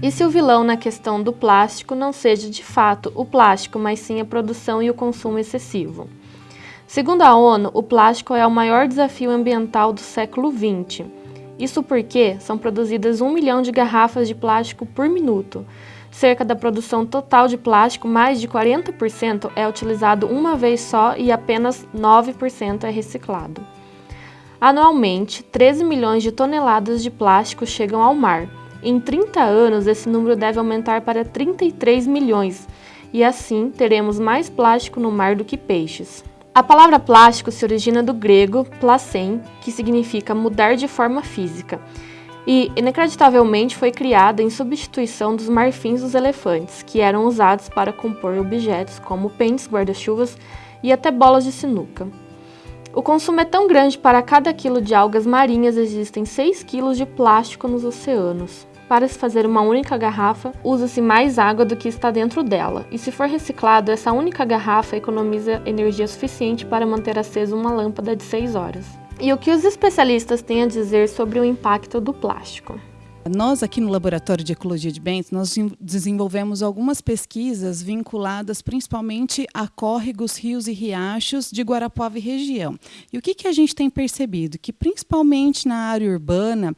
E se o vilão na questão do plástico não seja de fato o plástico, mas sim a produção e o consumo excessivo? Segundo a ONU, o plástico é o maior desafio ambiental do século XX. Isso porque são produzidas um milhão de garrafas de plástico por minuto. Cerca da produção total de plástico, mais de 40% é utilizado uma vez só e apenas 9% é reciclado. Anualmente, 13 milhões de toneladas de plástico chegam ao mar. Em 30 anos, esse número deve aumentar para 33 milhões, e assim teremos mais plástico no mar do que peixes. A palavra plástico se origina do grego placem, que significa mudar de forma física, e inacreditavelmente foi criada em substituição dos marfins dos elefantes, que eram usados para compor objetos como pentes, guarda-chuvas e até bolas de sinuca. O consumo é tão grande para cada quilo de algas marinhas existem 6 quilos de plástico nos oceanos. Para se fazer uma única garrafa, usa-se mais água do que está dentro dela, e se for reciclado, essa única garrafa economiza energia suficiente para manter acesa uma lâmpada de 6 horas. E o que os especialistas têm a dizer sobre o impacto do plástico? Nós aqui no Laboratório de Ecologia de Bens, nós desenvolvemos algumas pesquisas vinculadas principalmente a córregos, rios e riachos de Guarapuava e região. E o que, que a gente tem percebido? Que principalmente na área urbana,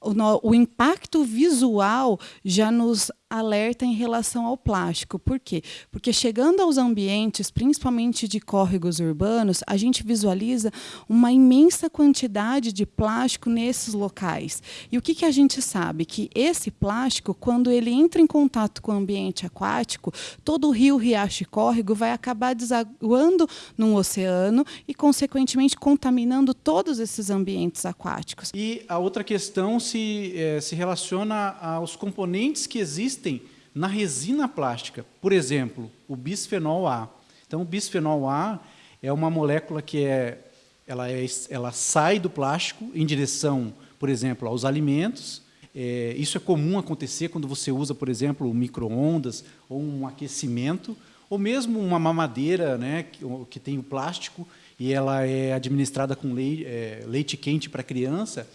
o, o impacto visual já nos alerta em relação ao plástico. Por quê? Porque chegando aos ambientes, principalmente de córregos urbanos, a gente visualiza uma imensa quantidade de plástico nesses locais. E o que, que a gente sabe? Que esse plástico, quando ele entra em contato com o ambiente aquático, todo o rio, riacho e córrego vai acabar desaguando no oceano e, consequentemente, contaminando todos esses ambientes aquáticos. E a outra questão se, é, se relaciona aos componentes que existem existem na resina plástica. Por exemplo, o bisfenol A. Então, o bisfenol A é uma molécula que é, ela, é, ela sai do plástico em direção, por exemplo, aos alimentos. É, isso é comum acontecer quando você usa, por exemplo, micro-ondas ou um aquecimento, ou mesmo uma mamadeira né, que, que tem o plástico e ela é administrada com leite, é, leite quente para criança.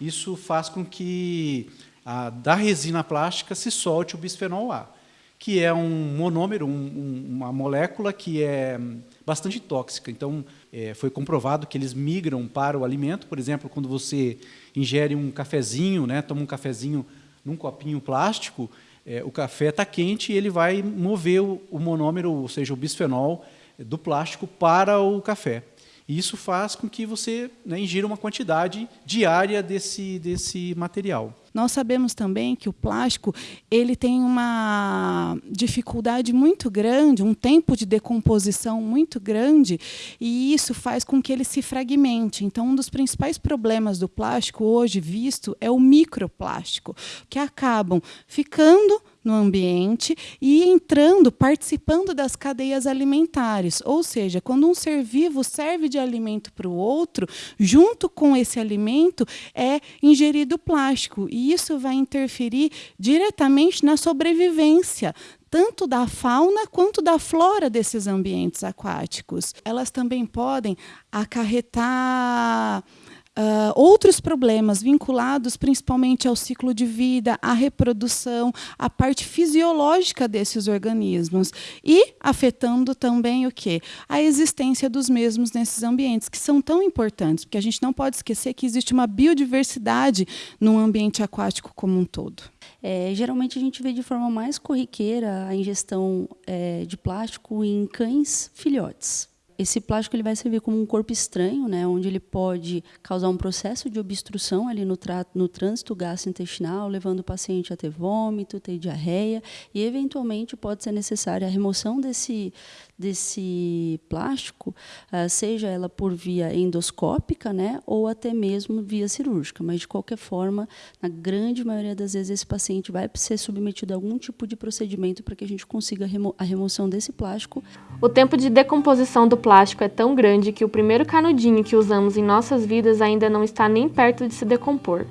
Isso faz com que a, da resina plástica se solte o bisfenol A, que é um monômero, um, um, uma molécula que é bastante tóxica. Então, é, foi comprovado que eles migram para o alimento. Por exemplo, quando você ingere um cafezinho, né, toma um cafezinho num copinho plástico, é, o café está quente e ele vai mover o, o monômero, ou seja, o bisfenol, do plástico para o café. E isso faz com que você né, ingira uma quantidade diária desse, desse material. Nós sabemos também que o plástico ele tem uma dificuldade muito grande, um tempo de decomposição muito grande, e isso faz com que ele se fragmente. Então, um dos principais problemas do plástico hoje visto é o microplástico, que acabam ficando no ambiente e entrando, participando das cadeias alimentares. Ou seja, quando um ser vivo serve de alimento para o outro, junto com esse alimento é ingerido plástico. E isso vai interferir diretamente na sobrevivência tanto da fauna quanto da flora desses ambientes aquáticos. Elas também podem acarretar Uh, outros problemas vinculados principalmente ao ciclo de vida, à reprodução, à parte fisiológica desses organismos e afetando também o que? A existência dos mesmos nesses ambientes, que são tão importantes, porque a gente não pode esquecer que existe uma biodiversidade no ambiente aquático como um todo. É, geralmente a gente vê de forma mais corriqueira a ingestão é, de plástico em cães filhotes esse plástico ele vai servir como um corpo estranho, né, onde ele pode causar um processo de obstrução ali no, no trânsito gastrointestinal, levando o paciente a ter vômito, ter diarreia, e eventualmente pode ser necessária a remoção desse, desse plástico, uh, seja ela por via endoscópica, né, ou até mesmo via cirúrgica. Mas de qualquer forma, na grande maioria das vezes esse paciente vai ser submetido a algum tipo de procedimento para que a gente consiga remo a remoção desse plástico. O tempo de decomposição do plástico é tão grande que o primeiro canudinho que usamos em nossas vidas ainda não está nem perto de se decompor.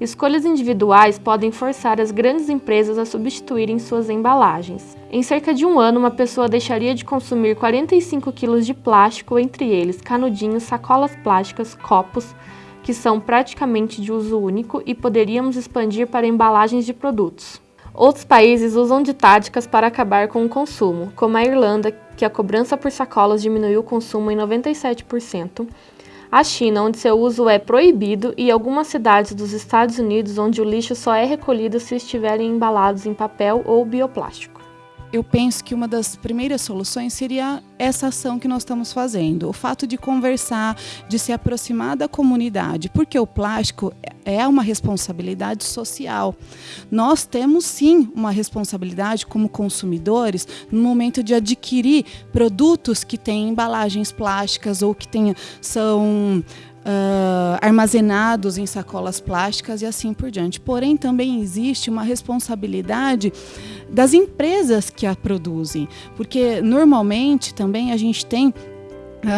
Escolhas individuais podem forçar as grandes empresas a substituírem suas embalagens. Em cerca de um ano, uma pessoa deixaria de consumir 45 quilos de plástico, entre eles canudinhos, sacolas plásticas, copos, que são praticamente de uso único, e poderíamos expandir para embalagens de produtos. Outros países usam de táticas para acabar com o consumo, como a Irlanda, que a cobrança por sacolas diminuiu o consumo em 97%, a China, onde seu uso é proibido, e algumas cidades dos Estados Unidos, onde o lixo só é recolhido se estiverem embalados em papel ou bioplástico eu penso que uma das primeiras soluções seria essa ação que nós estamos fazendo. O fato de conversar, de se aproximar da comunidade, porque o plástico é uma responsabilidade social. Nós temos sim uma responsabilidade como consumidores no momento de adquirir produtos que têm embalagens plásticas ou que tenham, são uh, armazenados em sacolas plásticas e assim por diante. Porém, também existe uma responsabilidade das empresas que a produzem, porque normalmente também a gente tem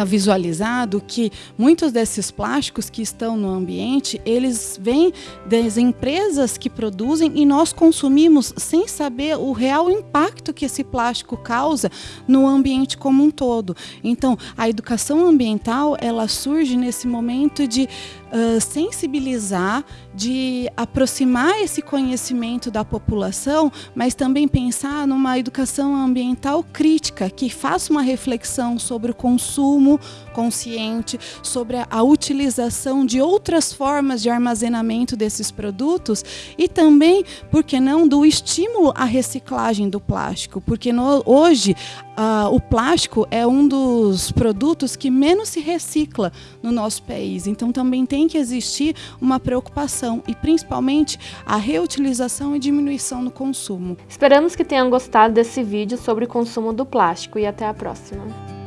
visualizado que muitos desses plásticos que estão no ambiente, eles vêm das empresas que produzem e nós consumimos sem saber o real impacto que esse plástico causa no ambiente como um todo. Então, a educação ambiental, ela surge nesse momento de uh, sensibilizar, de aproximar esse conhecimento da população, mas também pensar numa educação ambiental crítica, que faça uma reflexão sobre o consumo consciente, sobre a, utilização de outras formas de armazenamento desses produtos e também, por que não, do estímulo à reciclagem do plástico, porque no, hoje uh, o plástico é um dos produtos que menos se recicla no nosso país. Então também tem que existir uma preocupação e principalmente a reutilização e diminuição no consumo. Esperamos que tenham gostado desse vídeo sobre o consumo do plástico e até a próxima.